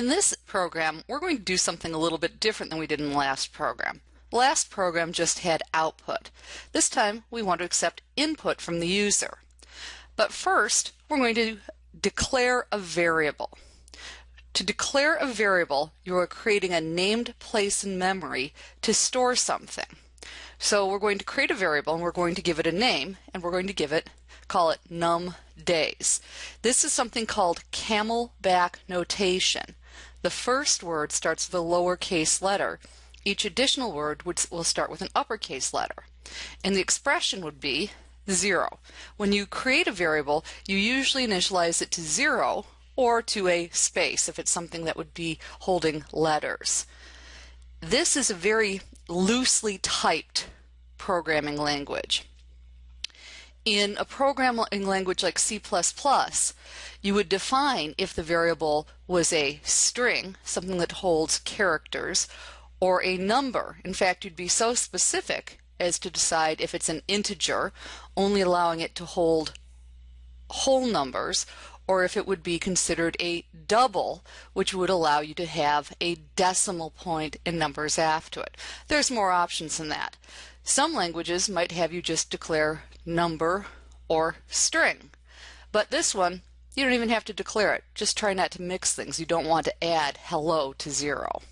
In this program, we're going to do something a little bit different than we did in the last program. Last program just had output. This time, we want to accept input from the user. But first, we're going to declare a variable. To declare a variable, you are creating a named place in memory to store something. So we're going to create a variable and we're going to give it a name and we're going to give it, call it num days. This is something called camelback notation. The first word starts with a lowercase letter. Each additional word would, will start with an uppercase letter. And the expression would be zero. When you create a variable, you usually initialize it to zero or to a space if it's something that would be holding letters. This is a very loosely typed programming language. In a programming language like C++, you would define if the variable was a string, something that holds characters, or a number. In fact, you'd be so specific as to decide if it's an integer, only allowing it to hold whole numbers, or if it would be considered a double, which would allow you to have a decimal point and numbers after it. There's more options than that. Some languages might have you just declare number or string. But this one, you don't even have to declare it. Just try not to mix things. You don't want to add hello to zero.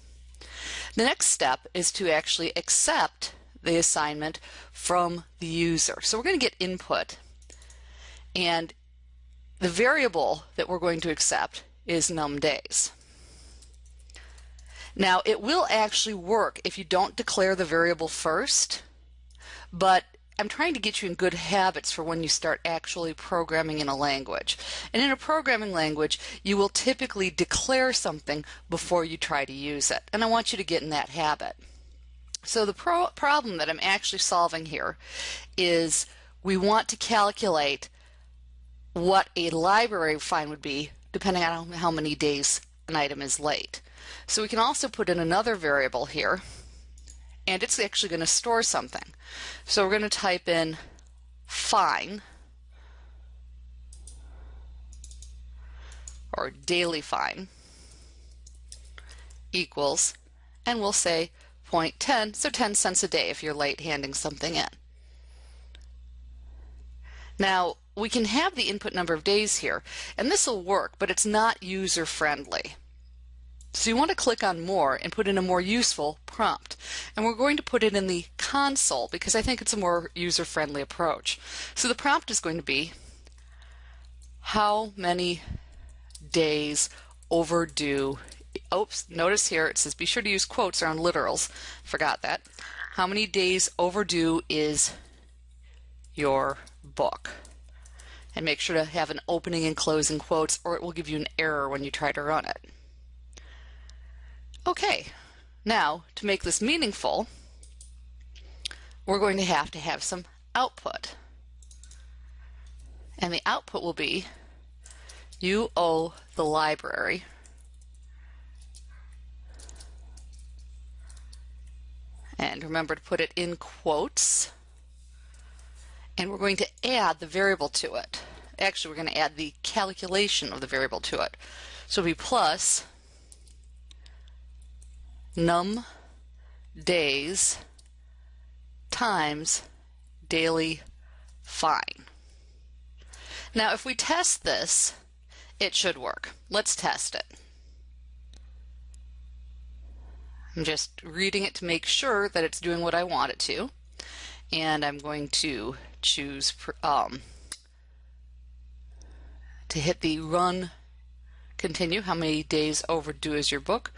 The next step is to actually accept the assignment from the user. So we're going to get input. And the variable that we're going to accept is num days. Now, it will actually work if you don't declare the variable first, but I'm trying to get you in good habits for when you start actually programming in a language. And in a programming language, you will typically declare something before you try to use it. And I want you to get in that habit. So the pro problem that I'm actually solving here is we want to calculate what a library fine would be depending on how many days an item is late. So we can also put in another variable here and it's actually going to store something. So we're going to type in fine or daily fine equals and we'll say 0.10 so 10 cents a day if you're late handing something in. Now we can have the input number of days here and this will work but it's not user friendly. So you want to click on more and put in a more useful prompt. And we're going to put it in the console because I think it's a more user-friendly approach. So the prompt is going to be how many days overdue? Oops notice here it says be sure to use quotes around literals. Forgot that. How many days overdue is your book? And make sure to have an opening and closing quotes or it will give you an error when you try to run it Okay, now to make this meaningful, we're going to have to have some output. And the output will be you owe the library and remember to put it in quotes and we're going to add the variable to it. Actually, we're going to add the calculation of the variable to it. So it'll be plus num days times daily fine. Now if we test this, it should work. Let's test it. I'm just reading it to make sure that it's doing what I want it to. And I'm going to choose um, to hit the run continue. How many days overdue is your book?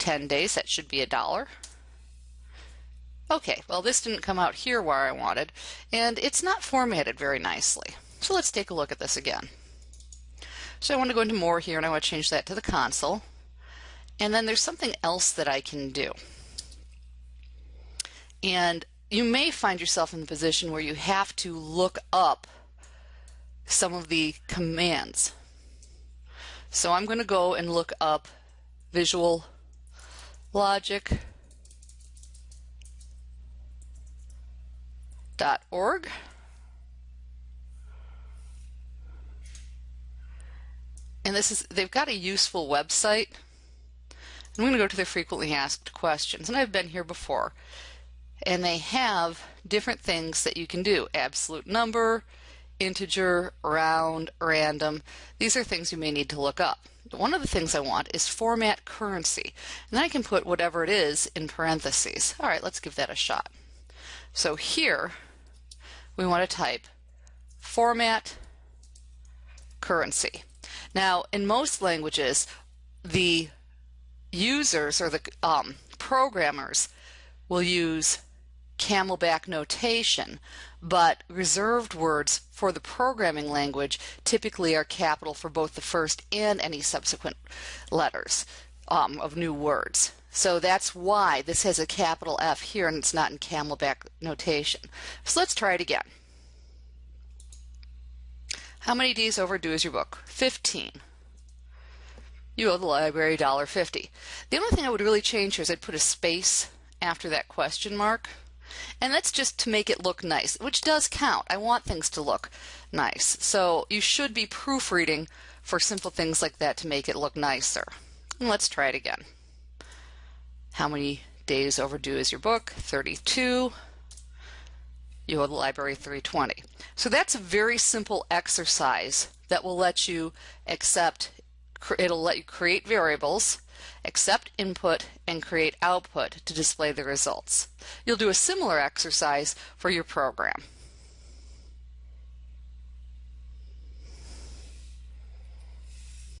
10 days, that should be a dollar. Okay, well this didn't come out here where I wanted, and it's not formatted very nicely. So let's take a look at this again. So I want to go into more here and I want to change that to the console. And then there's something else that I can do. And you may find yourself in the position where you have to look up some of the commands. So I'm going to go and look up Visual logic dot org. And this is they've got a useful website. I'm going to go to the frequently asked questions, and I've been here before. And they have different things that you can do. Absolute number, integer, round, random. These are things you may need to look up. One of the things I want is format currency, and then I can put whatever it is in parentheses. All right, let's give that a shot. So here we want to type format currency. Now, in most languages, the users or the um, programmers will use camelback notation, but reserved words for the programming language typically are capital for both the first and any subsequent letters um, of new words. So that's why this has a capital F here and it's not in camelback notation. So let's try it again. How many days overdue is your book? 15. You owe the library $1.50. The only thing I would really change here is I'd put a space after that question mark. And that's just to make it look nice, which does count. I want things to look nice. So you should be proofreading for simple things like that to make it look nicer. And let's try it again. How many days overdue is your book? 32. You owe the library 320. So that's a very simple exercise that will let you accept, it'll let you create variables, accept input, and create output to display the results. You'll do a similar exercise for your program.